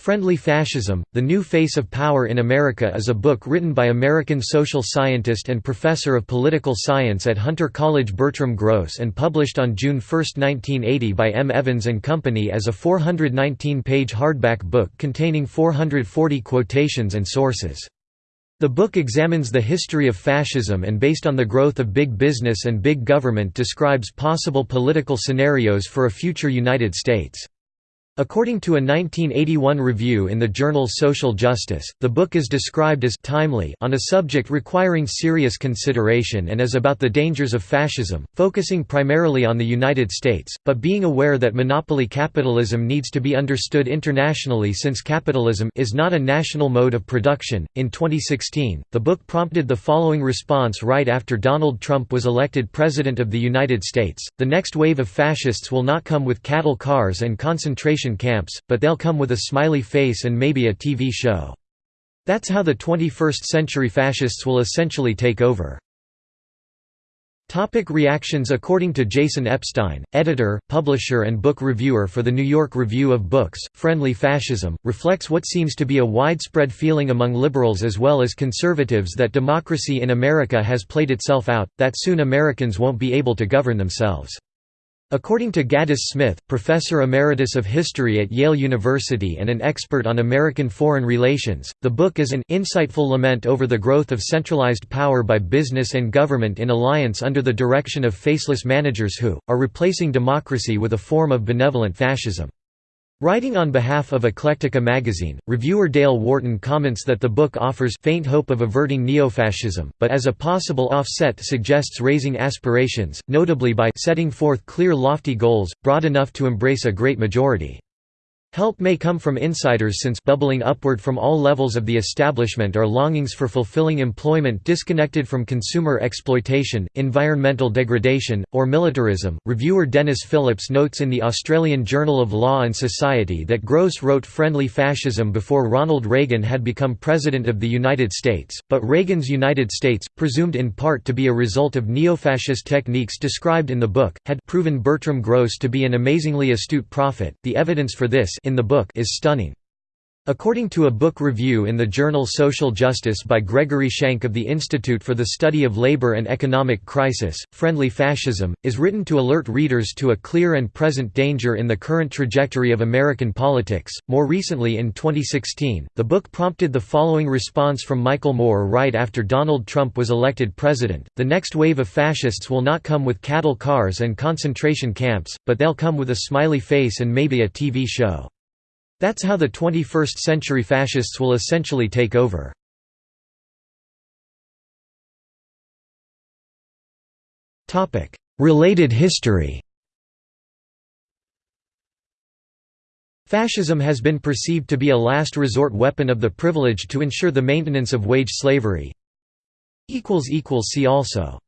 Friendly Fascism, The New Face of Power in America is a book written by American social scientist and professor of political science at Hunter College Bertram Gross and published on June 1, 1980 by M. Evans and Company as a 419-page hardback book containing 440 quotations and sources. The book examines the history of fascism and based on the growth of big business and big government describes possible political scenarios for a future United States. According to a 1981 review in the journal Social Justice, the book is described as timely on a subject requiring serious consideration and is about the dangers of fascism, focusing primarily on the United States, but being aware that monopoly capitalism needs to be understood internationally since capitalism is not a national mode of production. In 2016, the book prompted the following response right after Donald Trump was elected President of the United States The next wave of fascists will not come with cattle cars and concentration camps, but they'll come with a smiley face and maybe a TV show. That's how the 21st century fascists will essentially take over. Topic reactions According to Jason Epstein, editor, publisher and book reviewer for the New York Review of Books, Friendly Fascism, reflects what seems to be a widespread feeling among liberals as well as conservatives that democracy in America has played itself out, that soon Americans won't be able to govern themselves. According to Gaddis Smith, professor emeritus of history at Yale University and an expert on American foreign relations, the book is an insightful lament over the growth of centralized power by business and government in alliance under the direction of faceless managers who, are replacing democracy with a form of benevolent fascism. Writing on behalf of Eclectica magazine, reviewer Dale Wharton comments that the book offers faint hope of averting neofascism, but as a possible offset suggests raising aspirations, notably by setting forth clear lofty goals, broad enough to embrace a great majority. Help may come from insiders since bubbling upward from all levels of the establishment are longings for fulfilling employment disconnected from consumer exploitation, environmental degradation, or militarism. Reviewer Dennis Phillips notes in the Australian Journal of Law and Society that Gross wrote Friendly Fascism before Ronald Reagan had become President of the United States, but Reagan's United States, presumed in part to be a result of neo-fascist techniques described in the book, had proven Bertram Gross to be an amazingly astute prophet. The evidence for this in the book is stunning. According to a book review in the journal Social Justice by Gregory Schenk of the Institute for the Study of Labor and Economic Crisis, Friendly Fascism, is written to alert readers to a clear and present danger in the current trajectory of American politics. More recently in 2016, the book prompted the following response from Michael Moore right after Donald Trump was elected president The next wave of fascists will not come with cattle cars and concentration camps, but they'll come with a smiley face and maybe a TV show. That's how the 21st century fascists will essentially take over. Related history Fascism has been perceived to be a last resort weapon of the privileged to ensure the maintenance of wage slavery. See also